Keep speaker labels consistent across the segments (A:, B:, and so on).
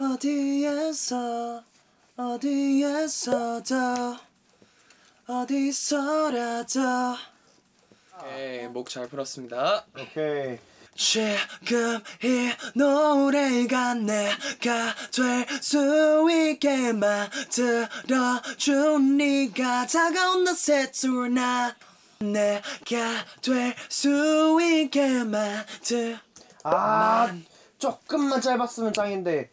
A: 어디에서 어디에서도 어디서라도 오케이 목 잘 풀었습니다
B: 오케이.
A: 지금 이 노래가 내가 될 수 있게 만들어준 네가 다가온 낯의 둘나 내가 될 수 있게 만들
B: 아 조금만 짧았으면 짱인데.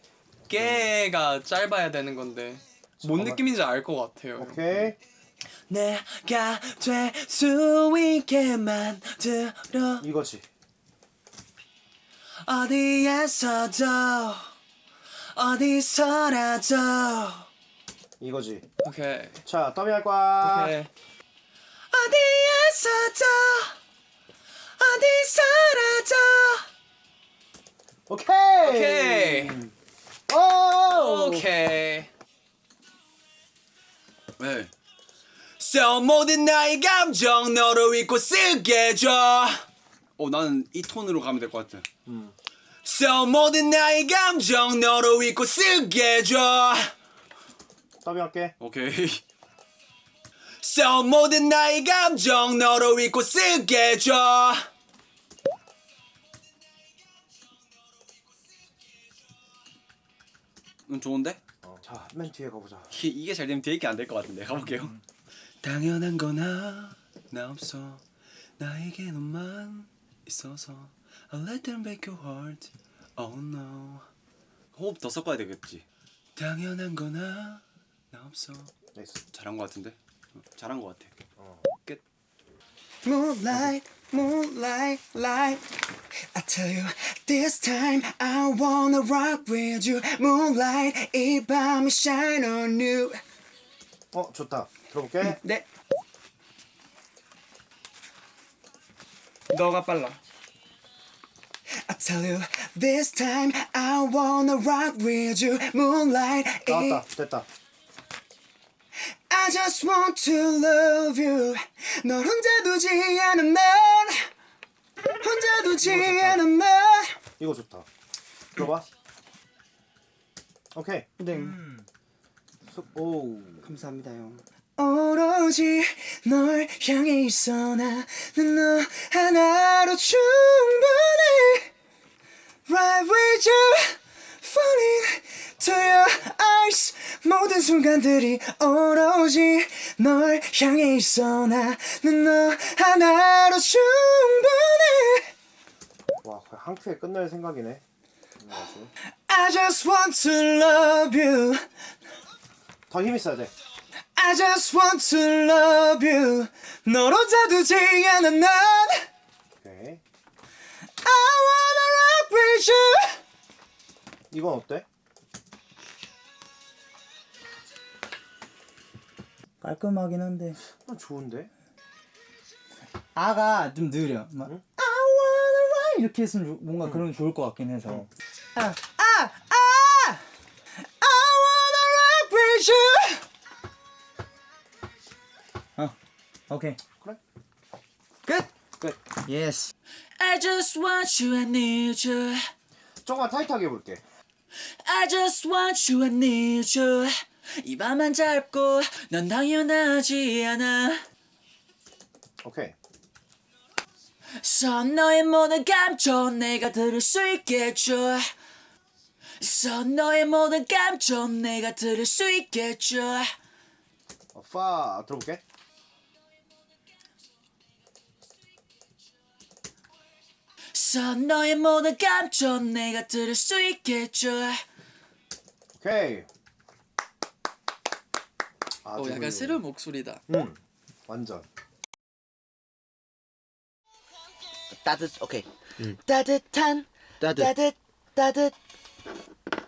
A: 깨가 짧아야 되는 건데 뭔 느낌인지 알 것 같아요
B: 오케이.
A: 내가 될 수 있게 만들어
B: 이거지.
A: 어디에서도 어디서라도
B: 이거지.
A: 오케이
B: 자, 더빙 할 거야.
A: 오케이 어디에서도 어디서라도
B: 오케이.
A: 오케이
B: 오.
A: 오케이 네. So 모든 나의 감정 너로 잊고 쓰게 해줘
C: 어 나는 이 톤으로 가면 될 것 같아.
A: So 모든 나의 감정 너로 잊고 쓰게 해줘
B: 더빙 할게.
C: 오케이.
A: So 모든 나의 감정 너로 잊고 쓰게 해줘
C: 음 좋은데?
B: 어, 자, 맨 뒤에 가보자.
C: 이게, 이게 잘 되면 되게 안 될 것 같은데 가볼게요.
A: 당연한 건 하나 없어 나에게 너만 있어서 I'll let them break your heart Oh no
C: 호흡 더 섞어야 되겠지.
A: 당연한 건 하나 없어
B: 나이스.
C: 잘한 것 같은데? 어, 잘한 것 같아. 끝.
A: Moonlight, moonlight, light. I tell you, this time I wanna rock with you. Moonlight, 이 밤이 shine on you.
B: 어, 좋다. 들어볼게.
A: 네. 너가 빨라. I tell you, this time I wanna rock with you. Moonlight, 이
B: 나왔다. 됐다.
A: I just want to love you. 널 혼자 두지 않은 난. 혼자 두지 않은 난.
B: 이거 좋다. 들어봐. 오케이.
D: 네
B: 수- 오.
D: 감사합니다 형
A: 오로지 널 향해 있어 나는 너 하나로 충분해 Right with you Falling to your eyes 모든 순간들이 오로지 널 향해 있어 나는 너 하나로 충분해
B: 와, 거의 한 큐에 끝낼 생각이네.
A: I just want to love you
B: 더 힘 있어야 돼.
A: I just want to love you 널 혼자 두지 않은 난
B: 오케이.
A: I wanna rock with you
B: 이건 어때?
D: 깔끔하긴 한데
B: 아, 좋은데?
D: 아가 좀 느려 막 I wanna ride 이렇게 했으면 좋- 뭔가 그러면 좋을 것 같긴 해서
A: 아, 아, 아! I wanna rock with you
D: 어 오케이
B: 그래.
D: 끝!
B: 끝.
D: 예스
A: I just want you, I need you
B: 조금만 타이트하게 해볼게.
A: I just want you, I need you 이 밤만 짧고 넌 당연하지 않아
B: 오케이.
A: 선 너의 모든 감정 내가 들을 수 있게 해줘 선 너의 모든 감정 내가 들을 수 있게 해줘
B: 어, 파 들어볼게.
A: 선 너의 모든 감정 내가 들을 수 있게 해줘
B: 오케이. 아주
A: 어, 약간. 새로운 목소리다.
B: 응. 완전.
E: 따뜻 오케이. 따뜻한
F: 따뜻.
E: 따뜻 따뜻.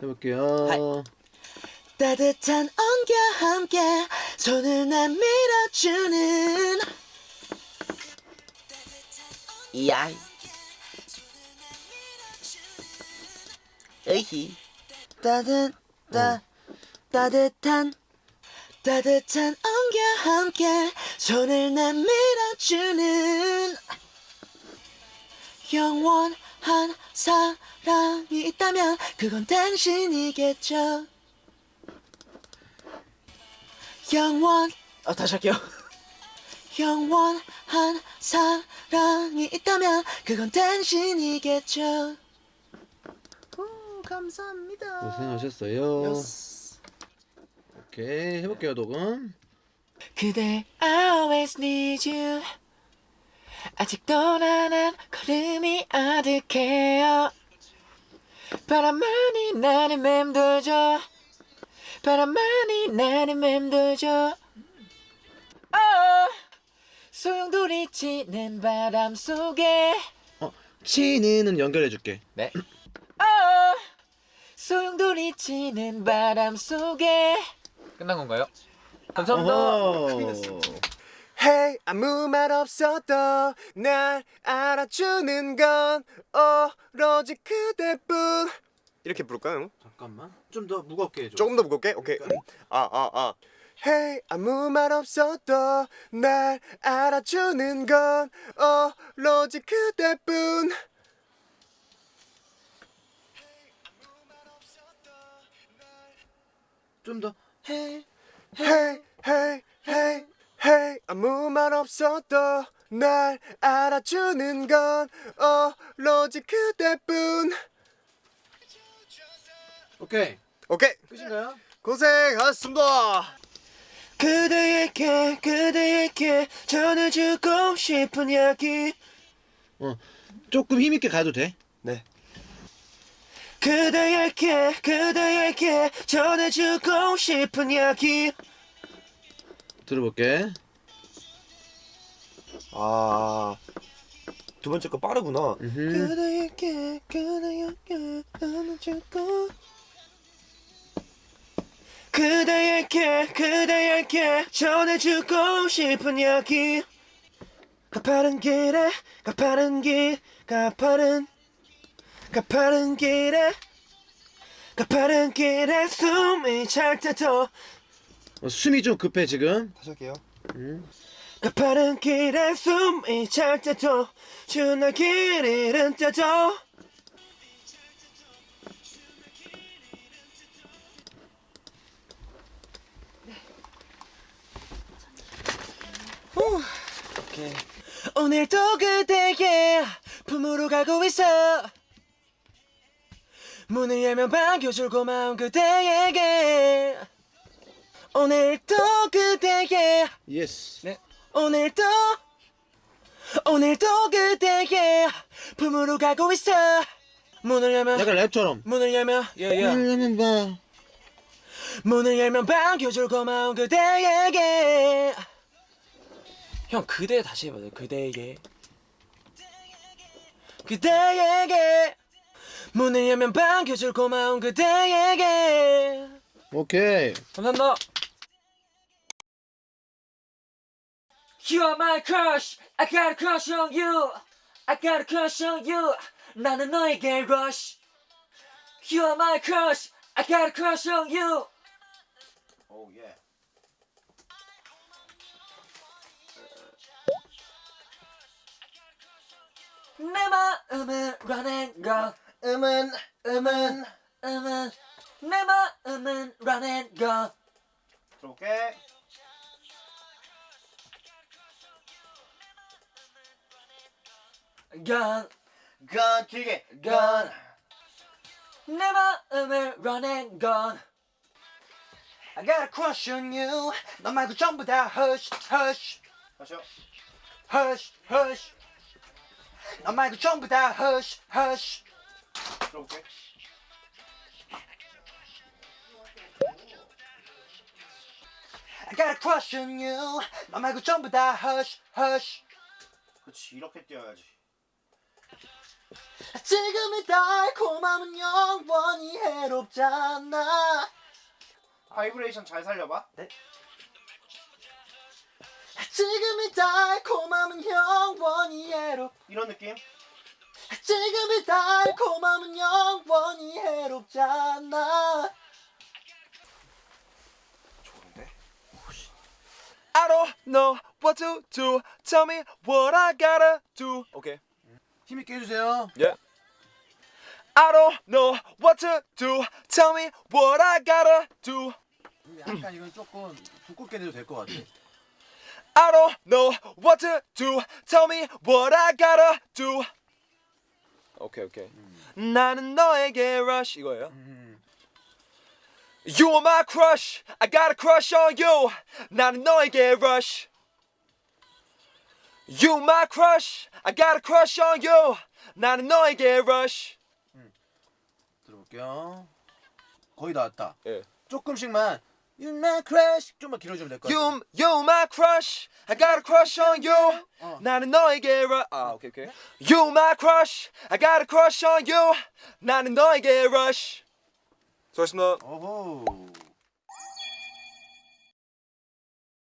F: 해볼게요.
E: 따뜻한 온과 함께 손을 내밀어주는. 이야 에이. 따뜻 따 따뜻한 따뜻한 온과 함께 손을 내밀어주는 영원한 사랑이 있다면 그건 당신이겠죠. 영원 어 다시 할게요. 영원한 사랑이 있다면 그건 당신이겠죠. 오, 감사합니다.
F: 고생하셨어요. 오케이 해볼게요 녹음.
E: 그대 always need you 아직도 나는 걸음이 아득해요 바람만이 나를 맴돌죠 바람만이 나를 맴돌죠 어, 소용돌이 치는 바람 속에
F: 어 치는은 연결해줄게.
E: 네. 어, 소용돌이 치는 바람 속에 끝난 건가요?
F: 어허.
G: Hey 아무 말 없어도 날 알아주는 건 오로지 그대뿐 이렇게 부를까요?
F: 잠깐만 좀 더 무겁게 해줘.
G: 조금 더 무겁게? 오케이 아아아 Hey 아무 말 없어도 날 알아주는 건 오로지 그대뿐
F: 좀 더.
G: Hey hey hey hey 아무 말 없어도 날 알아주는 건 오로지 그대뿐.
F: 오케이.
G: 오케이.
F: 끝인가요?
G: 고생하셨습니다.
H: 그대에게 그대에게 전해주고 싶은 이야기.
F: 조금 힘 있게 가도 돼.
H: 그대에게 그대에게 전해주고 싶은 이야기
F: 들어볼게.
G: 아 두 번째 거 빠르구나
F: 음흠.
H: 그대에게 그대에게 전해주고 그대에게 그대에게 전해주고 싶은 이야기 가파른 길에 가파른 길 가파른 가파른 길에 가파른 길에 숨이 찰 때도.
F: 어, 숨이 좀 급해 지금.
G: 다시 할게요.
H: 가파른 길에 숨이 찰 때도 주나 길 잃은 때도. 오늘도 그대의 품으로 가고 있어 문을 열면 반겨줄 고마운 그대에게 오늘도 그대의
F: 예스.
H: 네. 오늘도 오늘도 그대의 품으로 가고 있어 문을 열면
F: 약간 랩처럼.
H: 문을 열면 예예
F: 그러면 봐.
H: 문을 열면 반겨줄 고마운 그대에게 형 그대 다시 해봐요 그대에게 그대에게 문을 열면 반겨줄 고마운 그대에게
F: 오케이.
H: 감사합니다 You are my crush I got a crush on you I got a crush on you 나는 너에게 rush You are my crush I got a crush on you
G: 오 예.
H: 내 마음은 running go 음은 음은 음은 내 마음은 running go
G: 들어올게
H: gun
G: 건 길게
H: 건. 내 마음을 running gun
G: I got a crush on you 너 말고 전부 다 hush hush 다시요
H: hush hush
G: 너 말고 전부 다 hush hush 들어올게. I got a crush on you. 너 말고 전부 다 hush hush. 그렇지 이렇게 뛰어야지.
E: 지금의 달콤함은 영원히 해롭잖아.
G: 바이브레이션 잘 살려봐.
E: 지금의 달콤함은 영원히 해롭
G: 이런 느낌
E: 지금의 달콤함은 영원히 해롭잖아
G: 좋은데
H: I don't know what to do Tell me what I gotta do 오케이
F: 힘 있게 해주세요.
I: I don't know what to do. Tell me what I gotta do.
F: 약간 이건 조금 두껍게 내도 될 것 같아.
I: I don't know what to do. Tell me what I gotta do. 오케이 오케이. 나는 너에게 rush 이거예요. You are my crush. I got a crush on you. 나는 너에게 rush. You my crush. I got a crush on you. 나는 너에게 rush.
F: 들어볼게요. 거의 다 왔다.
I: 예.
F: 조금씩만 You my crush 좀만 길어지면 될 것 같아.
I: You you my crush. I got a crush on you.
F: 어.
I: 나는 너에게 rush. 아 오케이 오케이. You my crush. I got a crush on you. 나는 너에게 rush. 수고하셨습니다.
F: 어호.